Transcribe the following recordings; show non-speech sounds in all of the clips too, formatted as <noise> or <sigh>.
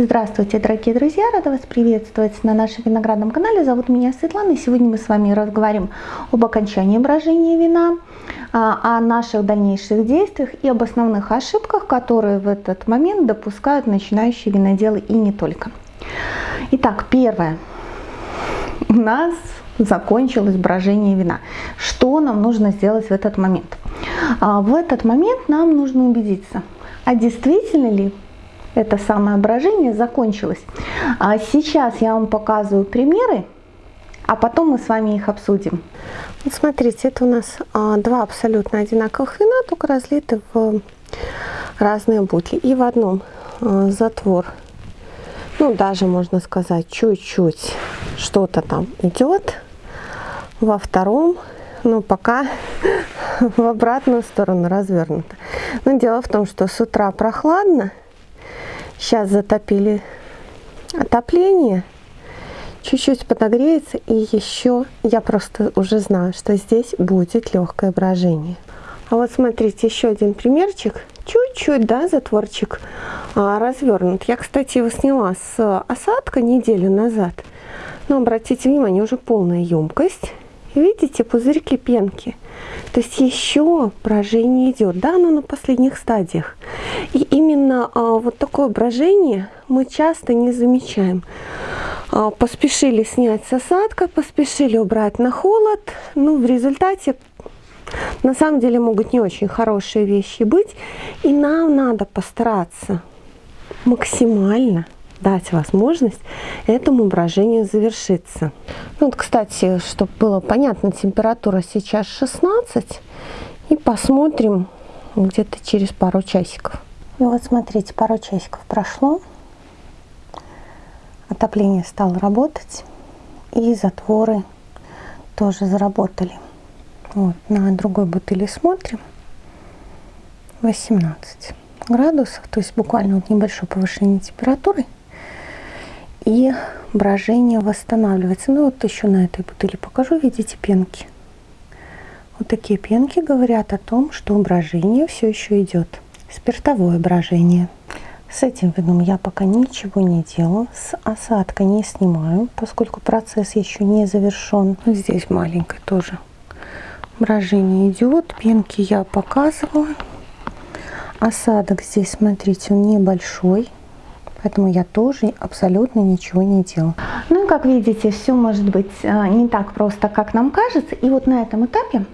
Здравствуйте, дорогие друзья! Рада вас приветствовать на нашем виноградном канале. Зовут меня Светлана, и сегодня мы с вами разговариваем об окончании брожения вина, а, о наших дальнейших действиях и об основных ошибках, которые в этот момент допускают начинающие виноделы и не только. Итак, первое. У нас закончилось брожение вина. Что нам нужно сделать в этот момент? А, в этот момент нам нужно убедиться, а действительно ли это самое брожение закончилось. А сейчас я вам показываю примеры, а потом мы с вами их обсудим. Вот смотрите, это у нас а, два абсолютно одинаковых вина, только разлиты в разные бутли. И в одном а, затвор, ну даже можно сказать, чуть-чуть что-то там идет. Во втором, ну пока <laughs> в обратную сторону развернуто. Но дело в том, что с утра прохладно, Сейчас затопили отопление. Чуть-чуть подогреется и еще я просто уже знаю, что здесь будет легкое брожение. А вот смотрите, еще один примерчик. Чуть-чуть, да, затворчик а, развернут. Я, кстати, его сняла с осадка неделю назад. Но обратите внимание, уже полная емкость. Видите, пузырьки пенки. То есть еще брожение идет, да, но на последних стадиях. И именно а, вот такое брожение мы часто не замечаем. А, поспешили снять с осадка, поспешили убрать на холод. Ну, в результате на самом деле могут не очень хорошие вещи быть. И нам надо постараться максимально дать возможность этому брожению завершиться. Ну, вот, кстати, чтобы было понятно, температура сейчас 16. И посмотрим где-то через пару часиков. И вот смотрите, пару часиков прошло. Отопление стало работать. И затворы тоже заработали. Вот, на другой бутыли смотрим. 18 градусов, то есть буквально вот небольшое повышение температуры и брожение восстанавливается. Ну вот еще на этой бутыли покажу, видите пенки. Вот такие пенки говорят о том, что брожение все еще идет. Спиртовое брожение. С этим вином я пока ничего не делаю, с осадка не снимаю, поскольку процесс еще не завершен. Здесь маленькое тоже брожение идет, пенки я показывала. Осадок здесь, смотрите, он небольшой, Поэтому я тоже абсолютно ничего не делаю. Ну и как видите, все может быть э, не так просто, как нам кажется. И вот на этом этапе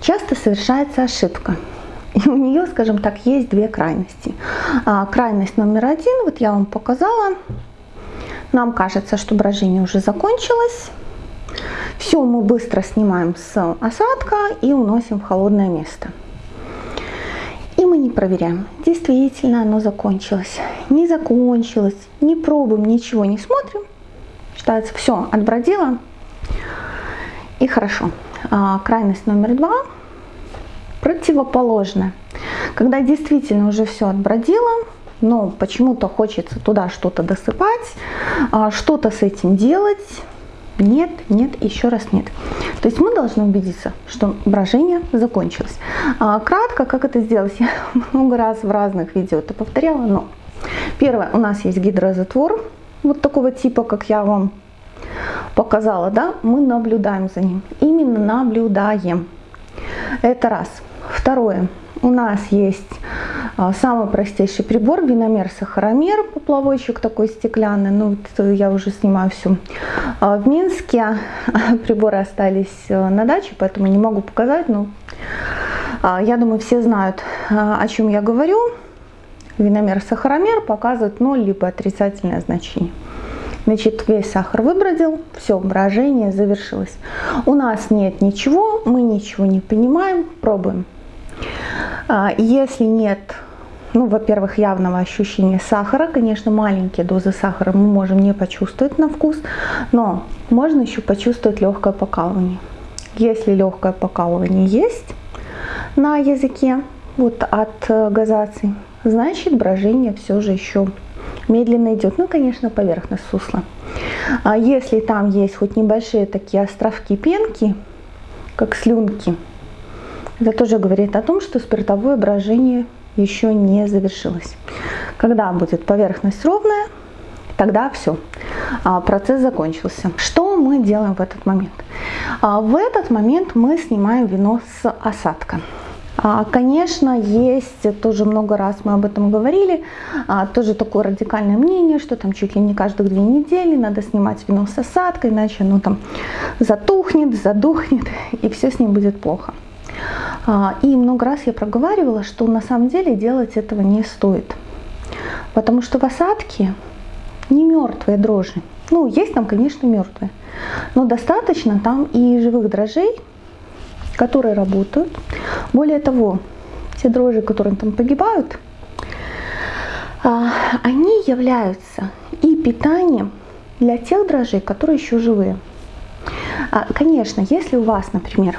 часто совершается ошибка. И у нее, скажем так, есть две крайности. А, крайность номер один, вот я вам показала. Нам кажется, что брожение уже закончилось. Все мы быстро снимаем с осадка и уносим в холодное место. Не проверяем, действительно оно закончилось, не закончилось, не пробуем, ничего не смотрим. Считается, все, отбродило и хорошо. А, крайность номер два противоположная. Когда действительно уже все отбродило, но почему-то хочется туда что-то досыпать, а, что-то с этим делать, нет, нет, еще раз нет. То есть мы должны убедиться, что брожение закончилось. А, кратко, как это сделать, я много раз в разных видео это повторяла, но первое, у нас есть гидрозатвор, вот такого типа, как я вам показала, да, мы наблюдаем за ним, именно наблюдаем. Это раз. Второе, у нас есть самый простейший прибор, виномер-сахаромер, поплавочек такой стеклянный. Ну, вот я уже снимаю все а, в Минске. <laughs> Приборы остались э, на даче, поэтому не могу показать. Но а, я думаю, все знают, о чем я говорю. Виномер-сахаромер показывает 0 либо отрицательное значение. Значит, весь сахар выбродил, все, брожение завершилось. У нас нет ничего, мы ничего не понимаем, пробуем. Если нет ну, во-первых, явного ощущения сахара. Конечно, маленькие дозы сахара мы можем не почувствовать на вкус, но можно еще почувствовать легкое покалывание. Если легкое покалывание есть на языке, вот от э, газации, значит брожение все же еще медленно идет. Ну, конечно, поверхность сусла. А если там есть хоть небольшие такие островки пенки, как слюнки, это тоже говорит о том, что спиртовое брожение еще не завершилась. Когда будет поверхность ровная, тогда все, а, процесс закончился. Что мы делаем в этот момент? А, в этот момент мы снимаем вино с осадка. А, конечно, есть, тоже много раз мы об этом говорили, тоже такое радикальное мнение, что там чуть ли не каждых две недели надо снимать вино с осадкой, иначе оно там затухнет, задухнет, <laughs> и все с ним будет плохо. И много раз я проговаривала, что на самом деле делать этого не стоит. Потому что в осадке не мертвые дрожжи. Ну, есть там, конечно, мертвые. Но достаточно там и живых дрожжей, которые работают. Более того, те дрожжи, которые там погибают, а, они являются и питанием для тех дрожжей, которые еще живые. А, конечно, если у вас, например,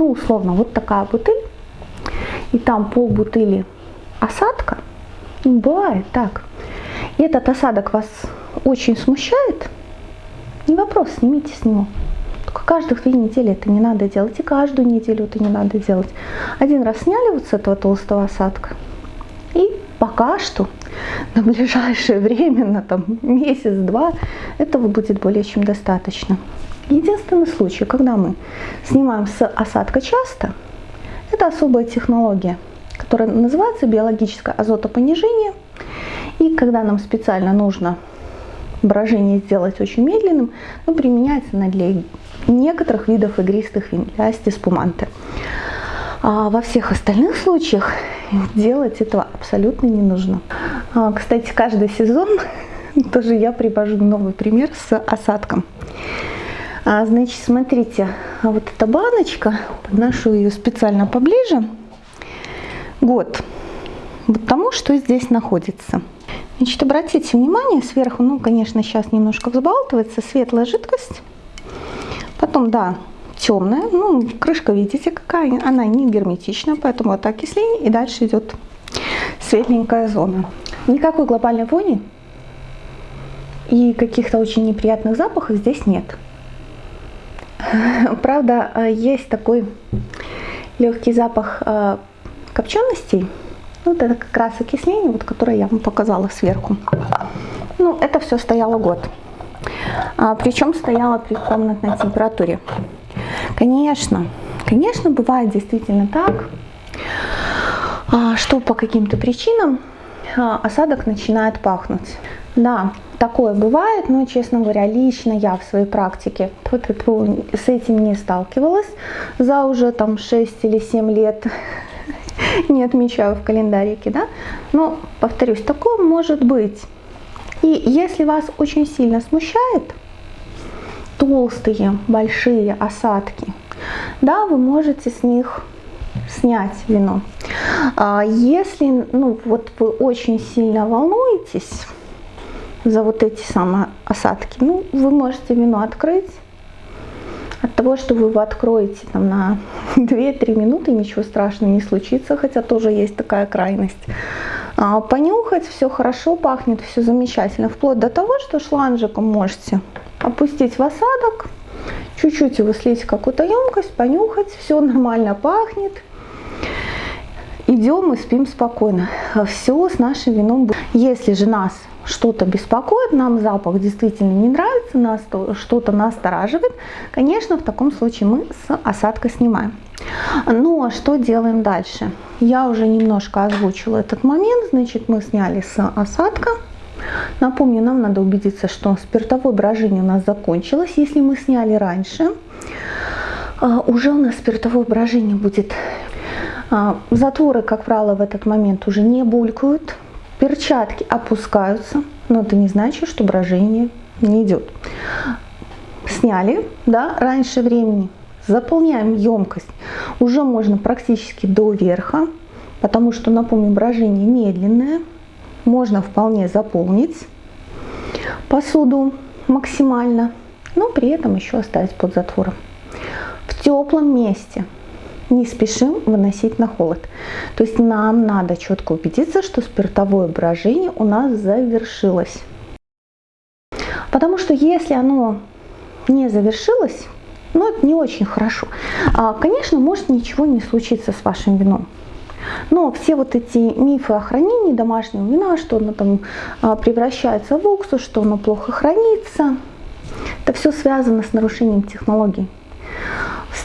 ну, условно, вот такая бутыль, и там пол бутыли осадка, ну, бывает так, и этот осадок вас очень смущает, не вопрос, снимите с него. Только каждых две недели это не надо делать, и каждую неделю это не надо делать. Один раз сняли вот с этого толстого осадка, и пока что <laughs> на ближайшее время, на там месяц-два, этого будет более чем достаточно. Единственный случай, когда мы снимаем с осадка часто, это особая технология, которая называется биологическое азотопонижение. И когда нам специально нужно брожение сделать очень медленным, ну, применяется она для некоторых видов игристых вин, для астиспуманты. А во всех остальных случаях делать этого абсолютно не нужно. А, кстати, каждый сезон <laughs> тоже я привожу новый пример с осадком. А, значит, смотрите, а вот эта баночка, подношу ее специально поближе. Год. Вот тому, что здесь находится. Значит, обратите внимание, сверху, ну, конечно, сейчас немножко взбалтывается, светлая жидкость. Потом, да, темная, ну, крышка, видите, какая, она не герметичная, поэтому вот окисление, и дальше идет светленькая зона. Никакой глобальной вони и каких-то очень неприятных запахов здесь нет. <laughs> Правда, э, есть такой легкий запах э, копченостей. Вот это как раз окисление, вот, которое я вам показала сверху. Ну, это все стояло год. А, причем стояло при комнатной температуре. Конечно, конечно, бывает действительно так, а, что по каким-то причинам а, осадок начинает пахнуть. Да, такое бывает, но, честно говоря, лично я в своей практике с этим не сталкивалась за уже там 6 или 7 лет <laughs> не отмечаю в календарике, да, но, повторюсь, такое может быть. И если вас очень сильно смущает толстые, большие осадки, да, вы можете с них снять вино. А если ну, вот вы очень сильно волнуетесь, за вот эти самые осадки. Ну, вы можете вино открыть. От того, что вы его откроете там, на <laughs> 2-3 минуты, ничего страшного не случится, хотя тоже есть такая крайность. А, понюхать, все хорошо пахнет, все замечательно. Вплоть до того, что шланжиком можете опустить в осадок, чуть-чуть его слить в какую-то емкость, понюхать, все нормально пахнет. Идем и спим спокойно. Все с нашим вином. Если же нас что-то беспокоит, нам запах действительно не нравится, нас что-то настораживает, конечно, в таком случае мы с осадка снимаем. Но что делаем дальше? Я уже немножко озвучила этот момент, значит, мы сняли с осадка. Напомню, нам надо убедиться, что спиртовое брожение у нас закончилось. Если мы сняли раньше, а, уже у нас спиртовое брожение будет. А, затворы, как правило, в этот момент уже не булькают, Перчатки опускаются, но это не значит, что брожение не идет. Сняли, да, раньше времени. Заполняем емкость. Уже можно практически до верха, потому что, напомню, брожение медленное. Можно вполне заполнить посуду максимально, но при этом еще оставить под затвором. В теплом месте не спешим выносить на холод. То есть нам надо четко убедиться, что спиртовое брожение у нас завершилось. Потому что если оно не завершилось, ну это не очень хорошо. А, конечно, может ничего не случиться с вашим вином. Но все вот эти мифы о хранении домашнего вина, что оно там а, превращается в уксус, что оно плохо хранится, это все связано с нарушением технологий.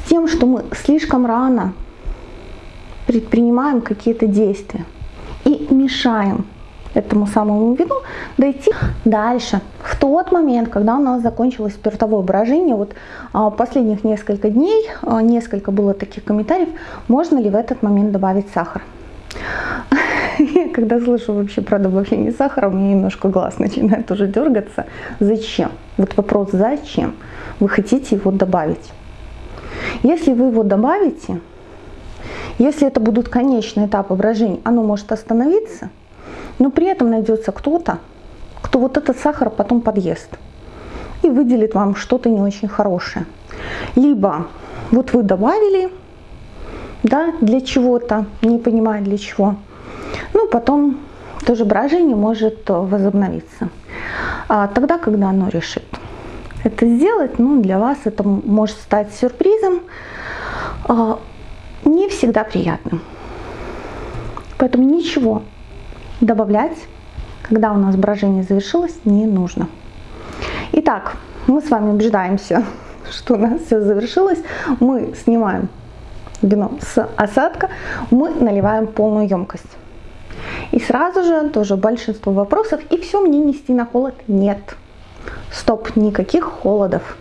Тем, что мы слишком рано предпринимаем какие-то действия и мешаем этому самому вину дойти дальше. В тот момент, когда у нас закончилось спиртовое брожение, вот а, последних несколько дней, а, несколько было таких комментариев, можно ли в этот момент добавить сахар. <laughs> Когда слышу вообще про добавление сахара, у меня немножко глаз начинает уже дергаться. Зачем? Вот вопрос, зачем вы хотите его добавить? Если вы его добавите, если это будут конечные этапы брожения, оно может остановиться – но при этом найдется кто-то, кто вот этот сахар потом подъест и выделит вам что-то не очень хорошее. Либо вот вы добавили, да, для чего-то, не понимая для чего, ну потом тоже брожение может возобновиться. А тогда, когда оно решит это сделать, ну для вас это может стать сюрпризом, а, не всегда приятным. Поэтому ничего добавлять, когда у нас брожение завершилось, не нужно. Итак, мы с вами убеждаемся, <laughs> что у нас все завершилось. Мы снимаем вино с осадка, мы наливаем полную емкость. И сразу же тоже большинство вопросов, и все мне нести на холод? Нет. Стоп, никаких холодов.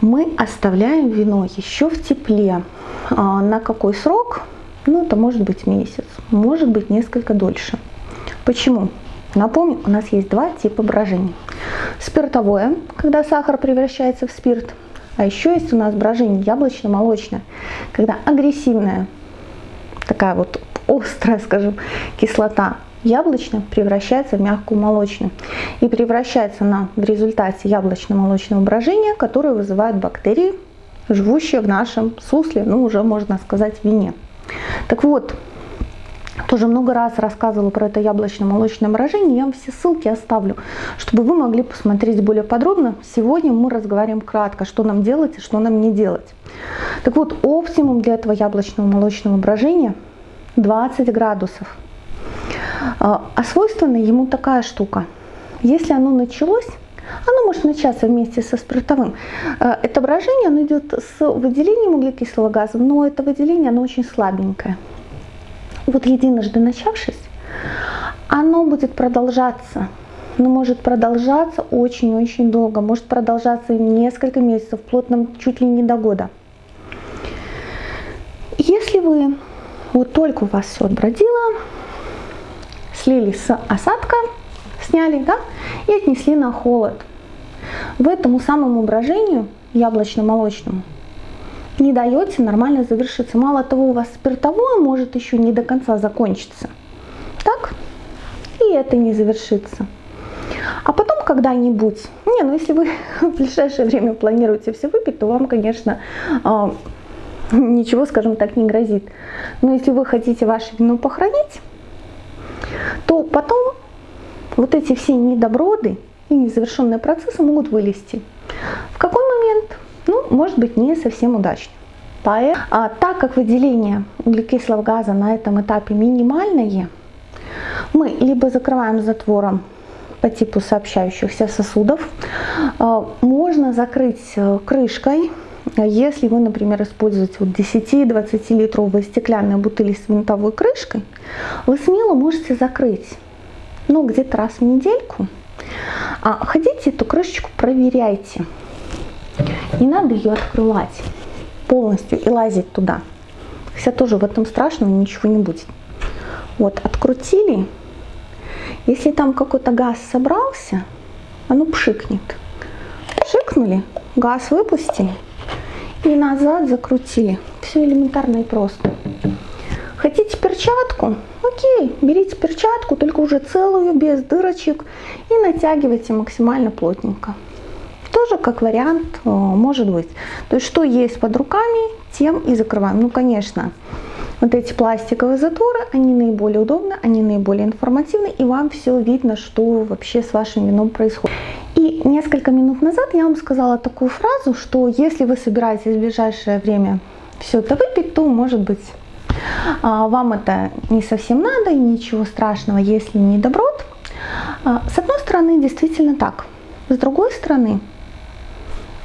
Мы оставляем вино еще в тепле. А, на какой срок? Ну, это может быть месяц, может быть несколько дольше. Почему? Напомню, у нас есть два типа брожений. Спиртовое, когда сахар превращается в спирт, а еще есть у нас брожение яблочно-молочное, когда агрессивная, такая вот острая, скажем, кислота яблочная превращается в мягкую молочную и превращается она в результате яблочно-молочного брожения, которое вызывает бактерии, живущие в нашем сусле, ну уже можно сказать вине. Так вот, тоже много раз рассказывала про это яблочно-молочное морожение, я вам все ссылки оставлю, чтобы вы могли посмотреть более подробно. Сегодня мы разговариваем кратко, что нам делать и что нам не делать. Так вот, оптимум для этого яблочного молочного брожения 20 градусов. А, а свойственна ему такая штука. Если оно началось, оно может начаться вместе со спиртовым. Э, это брожение оно идет с выделением углекислого газа, но это выделение оно очень слабенькое. Вот единожды начавшись, оно будет продолжаться но может продолжаться очень-очень долго, может продолжаться несколько месяцев, вплоть чуть ли не до года. Если вы, вот только у вас все отбродило, слили с осадка, сняли, да, и отнесли на холод. В этому самому брожению яблочно-молочному не даете нормально завершиться. Мало того, у вас спиртовое может еще не до конца закончиться. Так? И это не завершится. А потом когда-нибудь, не, ну если вы <laughs> в ближайшее время планируете все выпить, то вам, конечно, а, ничего, скажем так, не грозит. Но если вы хотите ваше вино похоронить, то потом вот эти все недоброды и незавершенные процессы могут вылезти. В какой момент? Ну, может быть, не совсем удачно. А, так как выделение углекислого газа на этом этапе минимальное, мы либо закрываем затвором по типу сообщающихся сосудов, а, можно закрыть э, крышкой, если вы, например, используете вот 10-20 литровые стеклянные бутыли с винтовой крышкой, вы смело можете закрыть ну, где-то раз в недельку. А ходите эту крышечку, проверяйте. Не надо ее открывать полностью и лазить туда. Хотя тоже в этом страшного ничего не будет. Вот, открутили. Если там какой-то газ собрался, оно пшикнет. Пшикнули, газ выпустили и назад закрутили. Все элементарно и просто. Хотите перчатку? Окей, берите перчатку, только уже целую, без дырочек, и натягивайте максимально плотненько. Тоже как вариант э, может быть. То есть что есть под руками, тем и закрываем. Ну, конечно, вот эти пластиковые затворы, они наиболее удобны, они наиболее информативны, и вам все видно, что вообще с вашим вином происходит. И несколько минут назад я вам сказала такую фразу, что если вы собираетесь в ближайшее время все это выпить, то может быть а, вам это не совсем надо и ничего страшного, если не доброт. А, с одной стороны, действительно так. С другой стороны,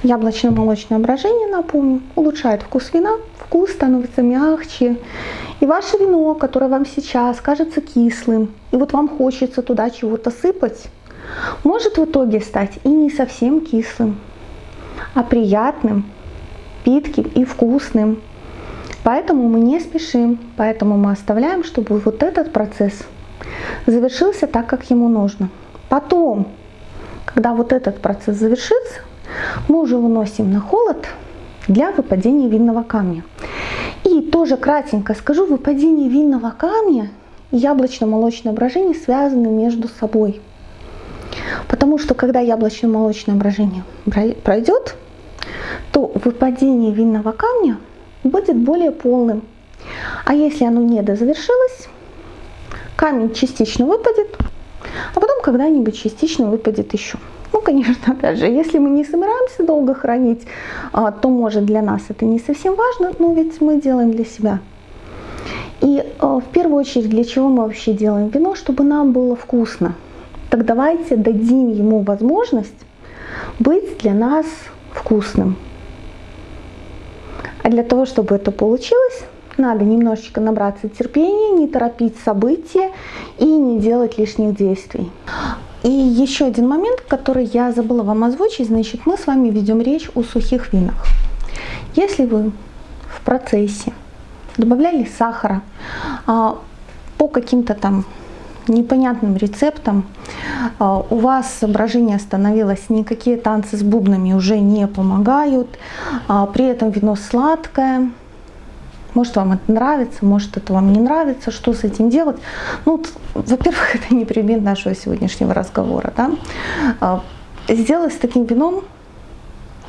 яблочно-молочное брожение, напомню, улучшает вкус вина, вкус становится мягче. И ваше вино, которое вам сейчас кажется кислым, и вот вам хочется туда чего-то сыпать, может в итоге стать и не совсем кислым, а приятным, питким и вкусным. Поэтому мы не спешим, поэтому мы оставляем, чтобы вот этот процесс завершился так, как ему нужно. Потом, когда вот этот процесс завершится, мы уже выносим на холод для выпадения винного камня. И тоже кратенько скажу, выпадение винного камня и яблочно-молочное брожение связаны между собой. Потому что когда яблочно-молочное брожение пройдет, то выпадение винного камня будет более полным. А если оно не дозавершилось, камень частично выпадет, а потом когда-нибудь частично выпадет еще. Конечно, опять же, если мы не собираемся долго хранить, а, то, может, для нас это не совсем важно, но ведь мы делаем для себя. И а, в первую очередь, для чего мы вообще делаем вино? Чтобы нам было вкусно. Так давайте дадим ему возможность быть для нас вкусным. А для того, чтобы это получилось, надо немножечко набраться терпения, не торопить события и не делать лишних действий. И еще один момент, который я забыла вам озвучить, значит, мы с вами ведем речь о сухих винах. Если вы в процессе добавляли сахара а, по каким-то там непонятным рецептам, а, у вас соображение остановилось, никакие танцы с бубнами уже не помогают, а, при этом вино сладкое, может, вам это нравится, может, это вам не нравится, что с этим делать. Ну, во-первых, <laughs> это не предмет нашего сегодняшнего разговора. Да? А, сделать с таким вином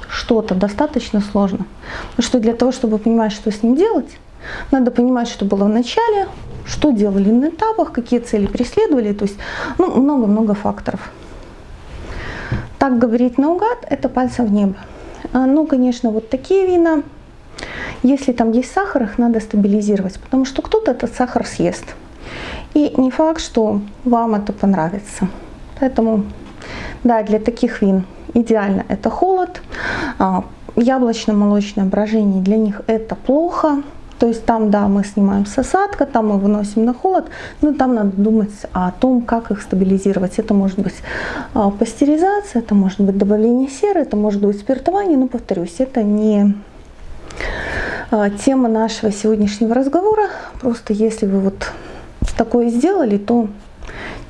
что-то достаточно сложно. Потому что для того, чтобы понимать, что с ним делать, надо понимать, что было в начале, что делали на этапах, какие цели преследовали. То есть ну, много-много факторов. Так говорить наугад – это пальцем в небо. А, ну, конечно, вот такие вина – если там есть сахар, их надо стабилизировать, потому что кто-то этот сахар съест. И не факт, что вам это понравится. Поэтому, да, для таких вин идеально это холод. А, яблочно-молочное брожение для них это плохо. То есть там, да, мы снимаем с осадка, там мы выносим на холод, но там надо думать о том, как их стабилизировать. Это может быть а, пастеризация, это может быть добавление серы, это может быть спиртование, но повторюсь, это не тема нашего сегодняшнего разговора. Просто если вы вот такое сделали, то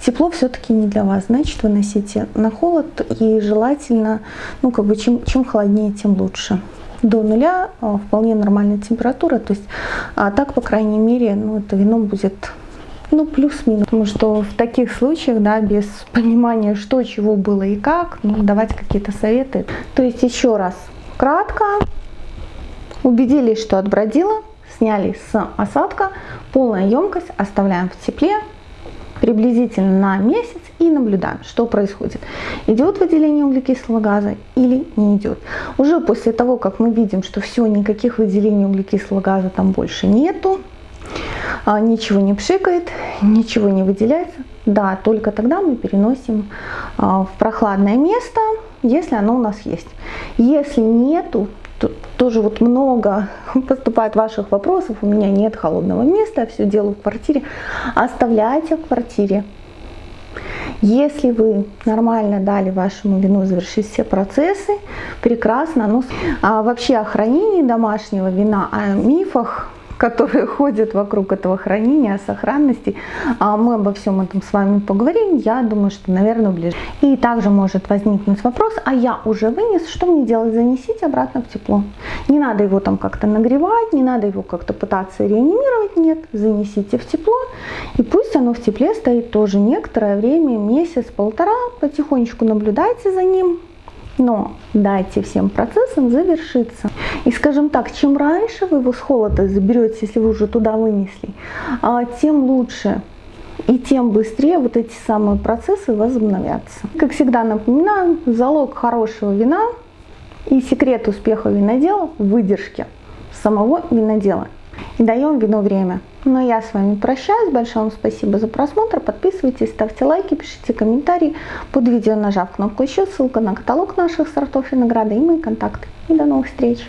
тепло все-таки не для вас. Значит, выносите на холод и желательно, ну как бы чем, чем холоднее, тем лучше. До нуля а, вполне нормальная температура. То есть а так, по крайней мере, ну, это вино будет ну, плюс-минус. Потому что в таких случаях, да, без <laughs> понимания, что, чего было и как, ну, давать какие-то советы. То есть еще раз, кратко, Убедились, что отбродила, сняли с осадка, полная емкость оставляем в тепле приблизительно на месяц и наблюдаем, что происходит. Идет выделение углекислого газа или не идет. Уже после того, как мы видим, что все, никаких выделений углекислого газа там больше нету, а, ничего не пшикает, ничего не выделяется, да, только тогда мы переносим а, в прохладное место, если оно у нас есть. Если нету, тоже вот много <laughs> поступает ваших вопросов, у меня нет холодного места, я все делаю в квартире. Оставляйте в квартире. Если вы нормально дали вашему вину завершить все процессы, прекрасно. Но а вообще о хранении домашнего вина, о мифах которые <laughs> ходят вокруг этого хранения, сохранности. А мы обо всем этом с вами поговорим. Я думаю, что, наверное, ближе. И также может возникнуть вопрос, а я уже вынес, что мне делать? Занесите обратно в тепло. Не надо его там как-то нагревать, не надо его как-то пытаться реанимировать, нет. Занесите в тепло, и пусть оно в тепле стоит тоже некоторое время, месяц-полтора, потихонечку наблюдайте за ним, но дайте всем процессам завершиться. И скажем так, чем раньше вы его с холода заберете, если вы уже туда вынесли, а, тем лучше и тем быстрее вот эти самые процессы возобновятся. Как всегда напоминаю, залог хорошего вина и секрет успеха винодела в выдержке самого винодела. И даем вину время. Но я с вами прощаюсь. Большое вам спасибо за просмотр. Подписывайтесь, ставьте лайки, пишите комментарии. Под видео нажав кнопку еще, ссылка на каталог наших сортов винограда и мои контакты. И до новых встреч!